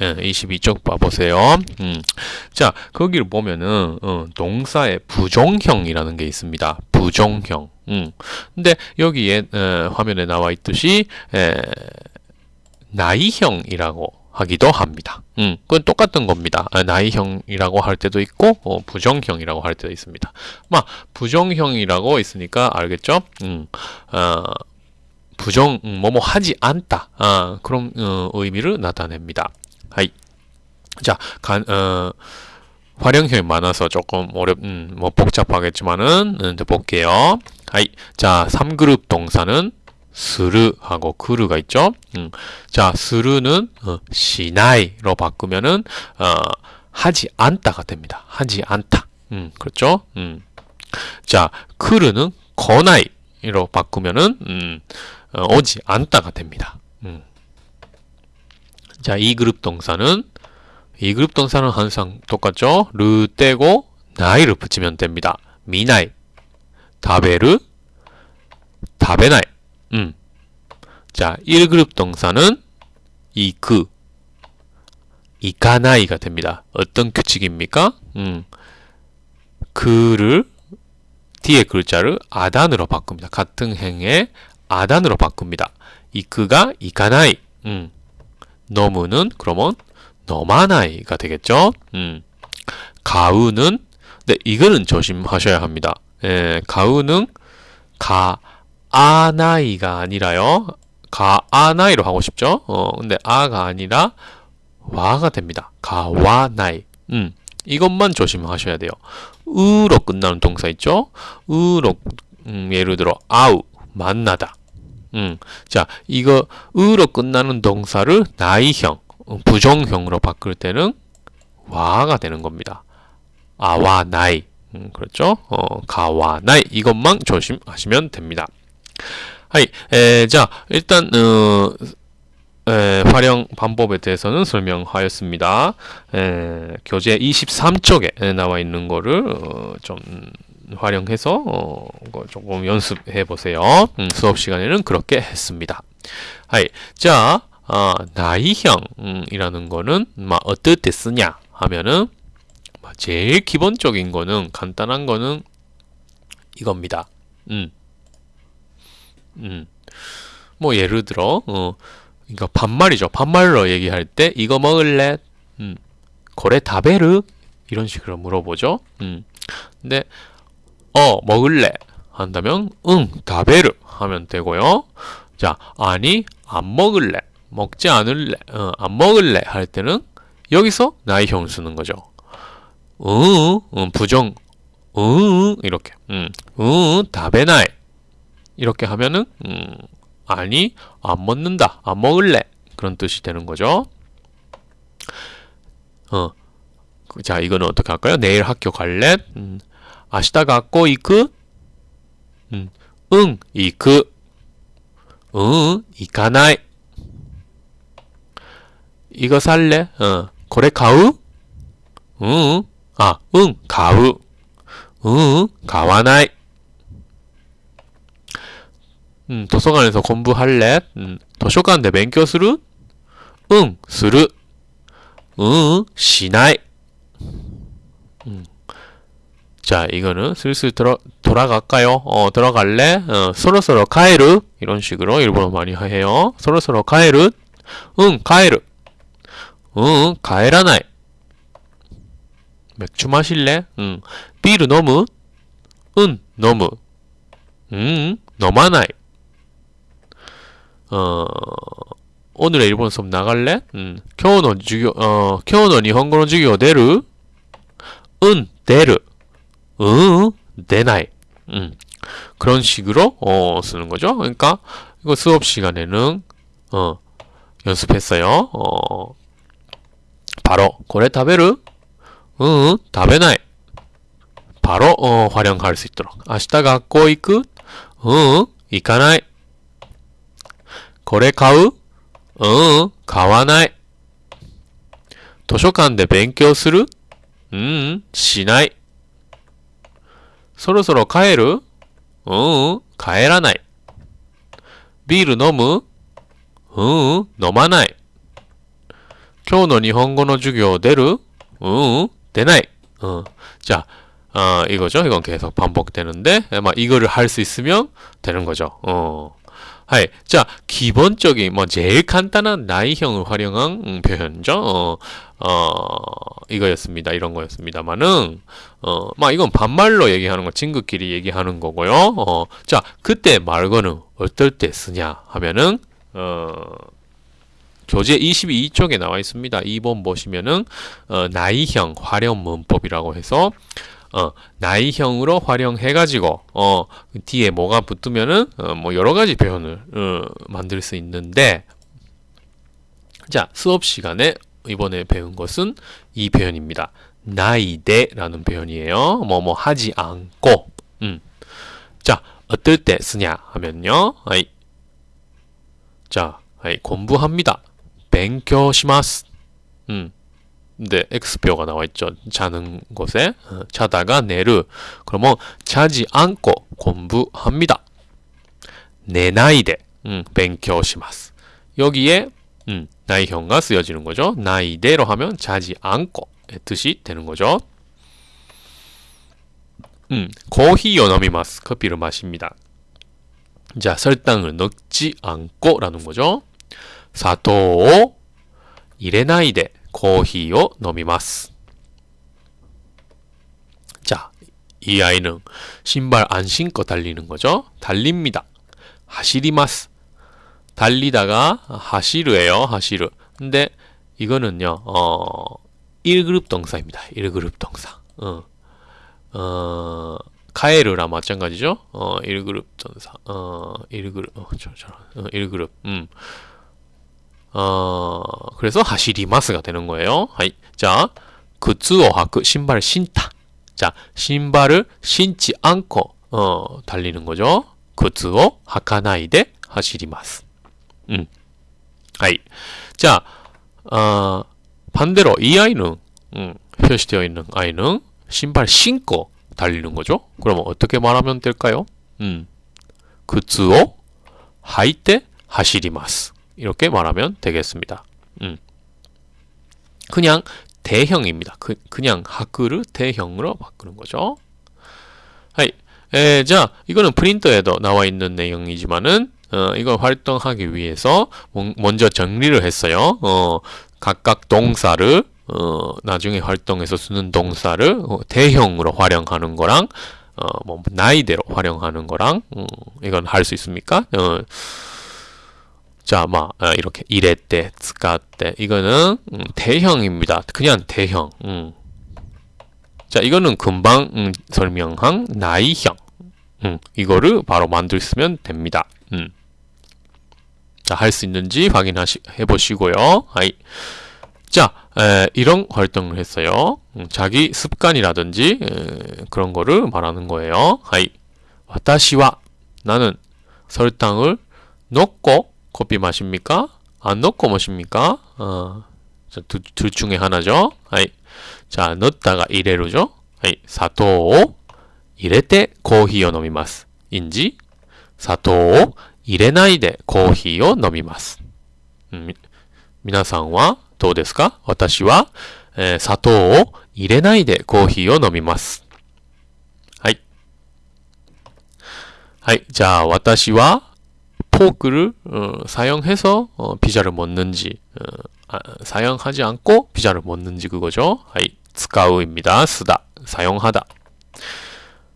22쪽 예, 봐보세요. 음. 자, 거기를 보면은, 어, 동사의 부정형이라는 게 있습니다. 부정형. 음. 근데 여기에, 어, 화면에 나와 있듯이, 에, 나이형이라고 하기도 합니다. 음, 그건 똑같은 겁니다. 아, 나이형이라고 할 때도 있고, 어, 부정형이라고 할 때도 있습니다. 막, 부정형이라고 있으니까 알겠죠? 음, 어, 부정, 음, 뭐뭐 하지 않다. 아, 그런, 어, 의미를 나타냅니다. はい. 자, 간, 어, 활용형이 많아서 조금 어렵, 음, 뭐 복잡하겠지만은, 음, 볼게요. はい. 자, 3그룹 동사는 스르하고 그르가 있죠. 음. 자, する는 어, しない로 바꾸면은 어, 하지 않다가 됩니다. 하지 않다. 음, 그렇죠? 음. 자, 그르는 거나이로 바꾸면은 음, 어, 오지 않다가 됩니다. 음. 자, 이 그룹 동사는 이 그룹 동사는 항상 똑같죠? 르 떼고 나이를 붙이면 됩니다. 미나이, 다베르, 다베나이. 음. 자, 1그룹 동사는 이그, 이가나이가 됩니다. 어떤 규칙입니까? 음. 그를 뒤에 글자를 아단으로 바꿉니다. 같은 행에 아단으로 바꿉니다. 이그가 이가나이. 음. 너무는 그러면 너마나이가 되겠죠. 음. 가우는 네, 이거는 조심하셔야 합니다. 예, 가우는 가아나이가 아니라요. 가아나이로 하고 싶죠. 어, 근데 아가 아니라 와가 됩니다. 가와나이. 음. 이것만 조심하셔야 돼요. 으로 끝나는 동사 있죠? 으로 음, 예를 들어 아우 만나다. 음, 자, 이거 으로 끝나는 동사를 나이형, 어, 부정형으로 바꿀 때는 와가 되는 겁니다. 아와 나이. 음, 그렇죠? 어, 가와 나이 이것만 조심하시면 됩니다. 하이, 에, 자, 일단 어, 에, 활용 방법에 대해서는 설명하였습니다. 에, 교재 23쪽에 나와 있는 거를 어, 좀 활용해서 어, 조금 연습해 보세요. 음, 수업 시간에는 그렇게 했습니다. 하이, 자, 어, 나이형이라는 거는 막 어떻게 쓰냐 하면은 제일 기본적인 거는 간단한 거는 이겁니다. 음. 음. 뭐 예를 들어 어, 이거 반말이죠. 반말로 얘기할 때 이거 먹을래? 음. 고래 다베르? 이런 식으로 물어보죠. 음. 근데 어 먹을래. 한다면 응 다베르 하면 되고요. 자 아니 안 먹을래. 먹지 않을래. 어, 안 먹을래 할 때는 여기서 나이형 쓰는 거죠. 응, 응 부정. 응 이렇게. 응, 응 다베나이. 이렇게 하면은 음, 아니 안 먹는다 안 먹을래. 그런 뜻이 되는 거죠. 어, 자 이거는 어떻게 할까요? 내일 학교 갈래? 음, 明日学校行く? 음, 응, 行く. 응, 行かない. 이거 살래? 어, 고래 가우? 응, 아, 응, 가우. 응, 가와나이. 음, 도서관에서 공부할래? 음, 도서관에 勉強する? 응, する. 응, しない. 음. 자 이거는 슬슬 들어, 돌아갈까요? 어 들어갈래? 어, 서로서로 가에르. 이런 식으로 일본어 많이 해요. 서로서로 가에르. 응 가에르. 응 가에라나이. 맥주 마실래? 응. 비르 너무. 응 너무. 응 너마나이. 어 오늘의 일본 수업 나갈래? 응. 겨우는 주교 어 겨우는 일본어授業 데루 응 데루 응, 내나이. 음. 그런 식으로 어, 쓰는 거죠. 그러니까 이거 수업 시간에는 어, 연습했어요. 어, 바로 고래 타베르? 응, 다베나이. 바로 어, 활용할 수 있도록. 明日学校行く? 응, 行かない.これ買う? 응, 買わない.図書館で勉強する? 응, しない. そろそろ帰る? 응, 帰らない.ビール飲む? 응, 飲まない.今日の日本語の授業出る? 응, 出ない. 어, 자, 어, 이거죠. 이건 계속 반복되는데, 막 이거를 할 수 있으면 되는 거죠. 어. 하이. 자, 기본적인, 뭐, 제일 간단한 나이형을 활용한 음, 표현이죠. 어, 어, 이거였습니다. 이런 거였습니다만은, 어, 막 이건 반말로 얘기하는 거, 친구끼리 얘기하는 거고요. 어, 자, 그때 말고는 어떨 때 쓰냐 하면은, 어, 교재 22쪽에 나와 있습니다. 2번 보시면은 어, 나이형 활용 문법이라고 해서 어, 나이형으로 활용해가지고 어, 뒤에 뭐가 붙으면은 어, 뭐 여러 가지 표현을 어, 만들 수 있는데 자 수업 시간에 이번에 배운 것은 이 표현입니다. 나이대라는 표현이에요. 뭐뭐 뭐 하지 않고 음. 자 어떨 때 쓰냐 하면요. 아이. 자 아이, 공부합니다. 勉強します. 음. 근데 X표가 나와 있죠. 자는 곳에. 어, 자다가 내르. 그러면 자지 않고 공부합니다. 내 나이대. 음, 勉強します. 여기에 음, 나의 형과 쓰여지는 거죠. 나이대로 하면 자지 않고 뜻이 되는 거죠. 음, 거히 연어미마스 커피를 마십니다. 자, 설탕을 넣지 않고 라는 거죠. 사토오 이레나이데 커피요, 너미마스. 자, 이 아이는 신발 안 신고 달리는 거죠. 달립니다. 하시리마스. 달리다가 하시르예요. 하시르. 근데 이거는요. 어 1그룹 동사입니다. 1그룹 동사. 어. 어 카에르랑 마찬가지죠. 어 1그룹 동사. 어 1그룹 어, 저, 저, 어 1그룹. 음. 어, 그래서 하시리마스가 되는 거예요. 하이. 자, 그츠오 하크 신발을 신다. 자, 신발을 신지 않고 어, 달리는 거죠. 그츠오 하카나이데 하시리마스. 음. はい. 자, 어, 반대로 이 아이는 음, 표시되어 있는 아이는 신발 신고 달리는 거죠. 그러면 어떻게 말하면 될까요? 음. 靴を履いて走ります. 이렇게 말하면 되겠습니다. 음. 그냥 て형입니다. 그, 그냥 履く를 て형으로 바꾸는 거죠. はい. 에, 자, 이거는 프린터에도 나와 있는 내용이지만은 어, 이걸 활동하기 위해서 먼저 정리를 했어요. 어, 각각 동사를 어, 나중에 활동해서 쓰는 동사를 어, 대형으로 활용하는 거랑 어, 뭐 나이대로 활용하는 거랑 음, 이건 할 수 있습니까? 어, 자, 막 어, 이렇게 이랬대, 쓰까때 이거는 음, 대형입니다. 그냥 대형. 음. 자, 이거는 금방 음, 설명한 나이형. 음, 이거를 바로 만들면 됩니다. 음. 자, 할 수 있는지 확인해 보시고요. 아이. 자, 에, 이런 활동을 했어요. 음, 자기 습관이라든지 에, 그런 거를 말하는 거예요. 아이. 私は 나는 설탕을 넣고 커피 마십니까? 안 넣고 마십니까? 어, 두, 둘 중에 하나죠. 아이. 자, 넣었다가 이래로죠. 아이. 砂糖を入れてコーヒーを飲みます. 인지 砂糖を 入れないでコーヒーを飲みます. 음, 皆さんはどうですか私は、えー、砂糖を入れないでコーヒーを飲みます. はい。はい。じゃあ、私は、 포크를 어, 사용해서 어, 피자를 먹는지 어, 아, 사용하지 않고 피자를 먹는지 그거죠. 하이, 使う입니다. 쓰다, 사용하다.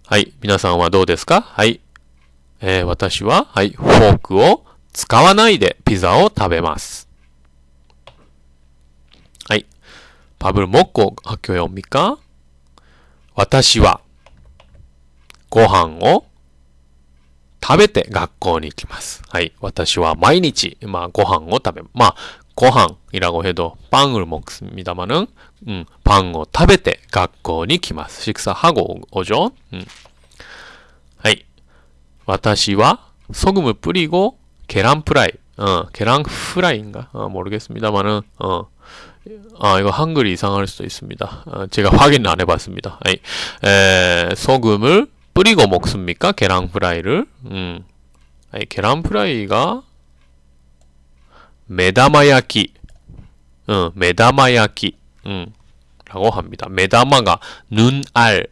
하이, 皆さんはどうですか? 하이, 에, 私は, 하이, フォークを使わないでピザを食べます. 하이, 밥을 먹고 학교에 옵니까? 私はご飯を食べて学校に行きます。はい。私は毎日、まあ、ご飯を食べ、まあ、 고항이라고 해도 빵을 먹습니다만은 음, 빵을 食べて 学校に来ます. 식사하고 오죠. 음. はい. 私は 소금을 뿌리고 계란 프라이. 어, 계란 프라이인가? 어, 모르겠습니다만은 어. 아, 이거 한글이 이상할 수도 있습니다. 어, 제가 확인 안 해봤습니다. 아이, 에, 소금을 뿌리고 먹습니까? 계란 프라이를. 음. はい, 계란 프라이가 目玉焼き. 어, 目玉焼き. 음. 라고 합니다. 메다마가 눈알을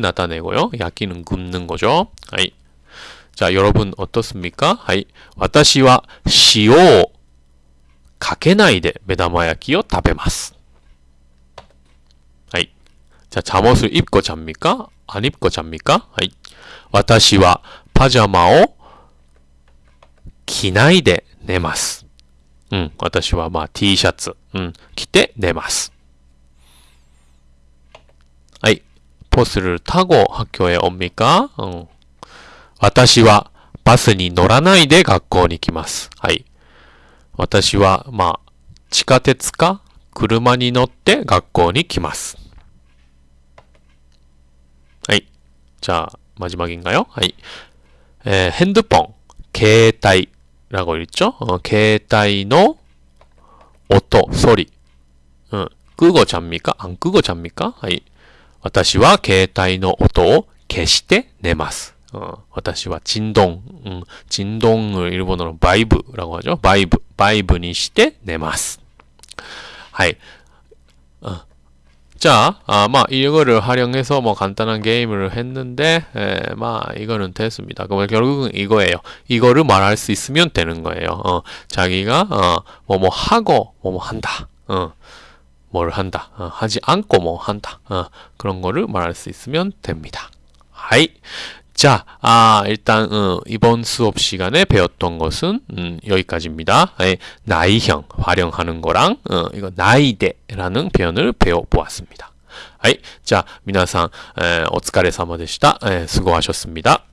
나타내고요. 焼き는 굽는 거죠. はい. 자, 여러분 어떻습니까? 아이. 私は 시오 かけないで目玉焼きを食べます。はい。じゃあ、잠옷을 입고 잡니까? 안 입고 잡니까? はい。私はパジャマを着ないで寝ます。うん。私はまあ T シャツ、うん。着て寝ます。はい。버스를 타고 학교에 옵니까? 응. 私はバスに乗らないで学校に来ます。はい。私は、まあ、地下鉄か車に乗って学校に来ます。はい。じゃあ、マジマギンがよ。はい。えー、ヘンドポン、携帯、ラゴリっちょ？携帯の音、ソリ。うん。クーゴちゃんみか？あん、クーゴちゃんみか？はい。私は携帯の音を消して寝ます。 어, 私は 진동, 음, 진동을 일본어로 バイブ라고 하죠. バイブ, バイブにして寝ます. はい. 어. 자, 아 まあ 이거를 활용해서 뭐 간단한 게임을 했는데, 에, まあ 이거는 됐습니다. 그럼 결국은 이거예요. 이거를 말할 수 있으면 되는 거예요. 어, 자기가 어, 뭐 뭐 하고 뭐 뭐 한다. 어, 뭘 한다. 어, 하지 않고 뭐 한다. 어, 그런 거를 말할 수 있으면 됩니다. 하이. 자, 아, 일단, 어, 이번 수업 시간에 배웠던 것은, 음, 여기까지입니다. 예, 나이형, 활용하는 거랑, 어, 이거 나이데라는 표현을 배워보았습니다. はい. 자, 皆さん, 에, お疲れ様でした. 에, 수고하셨습니다.